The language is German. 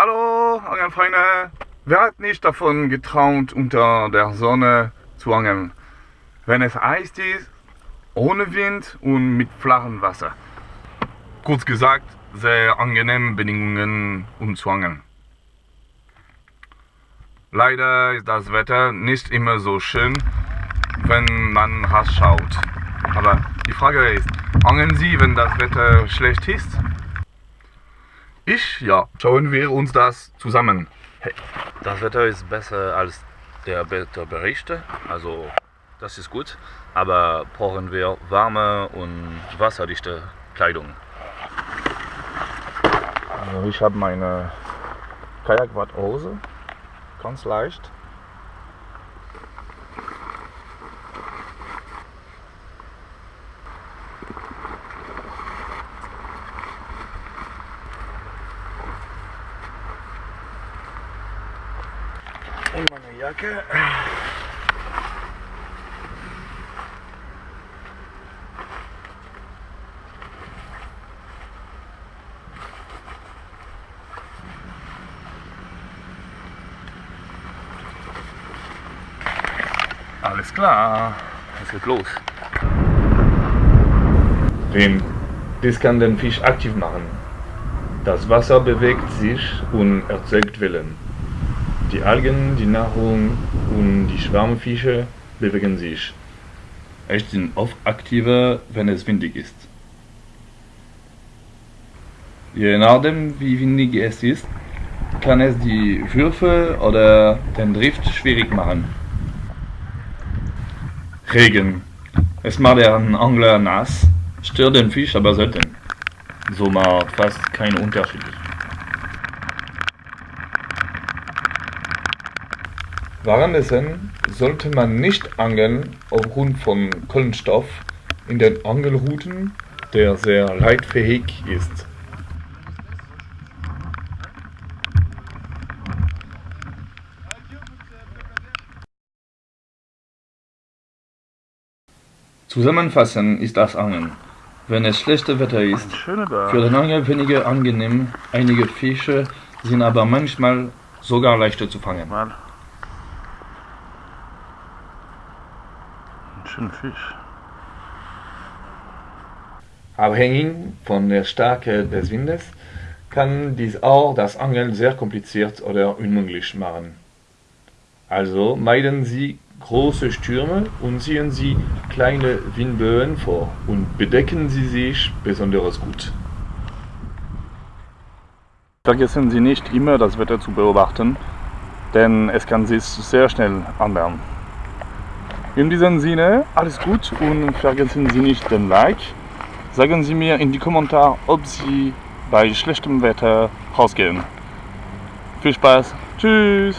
Hallo, Angelfreunde! Wer hat nicht davon getraut, unter der Sonne zu angeln? Wenn es heiß ist, ohne Wind und mit flachem Wasser. Kurz gesagt, sehr angenehme Bedingungen, um zu angeln. Leider ist das Wetter nicht immer so schön, wenn man raus schaut. Aber die Frage ist, angeln Sie, wenn das Wetter schlecht ist? Ich? Ja. Schauen wir uns das zusammen. Hey. Das Wetter ist besser als der Wetterberichte, also das ist gut, aber brauchen wir warme und wasserdichte Kleidung. Also ich habe meine Kajakwadhose, ganz leicht. Und meine Jacke. Alles klar, es geht los. Denn das kann den Fisch aktiv machen. Das Wasser bewegt sich und erzeugt Wellen. Die Algen, die Nahrung und die Schwarmfische bewegen sich. Echt sind oft aktiver, wenn es windig ist. Je nachdem wie windig es ist, kann es die Würfe oder den Drift schwierig machen. Regen. Es macht den Angler nass, stört den Fisch aber selten. So macht fast keinen Unterschied. Währenddessen sollte man nicht angeln aufgrund von Kohlenstoff in den Angelruten, der sehr leitfähig ist. Zusammenfassend ist das Angeln. Wenn es schlechtes Wetter ist, für den Angler weniger angenehm, einige Fische sind aber manchmal sogar leichter zu fangen. Schöner Fisch. Abhängig von der Stärke des Windes kann dies auch das Angeln sehr kompliziert oder unmöglich machen. Also meiden Sie große Stürme und ziehen Sie kleine Windböen vor und bedecken Sie sich besonders gut. Vergessen Sie nicht immer das Wetter zu beobachten, denn es kann sich sehr schnell ändern. In diesem Sinne, alles gut und vergessen Sie nicht den Like. Sagen Sie mir in die Kommentare, ob Sie bei schlechtem Wetter rausgehen. Viel Spaß, tschüss!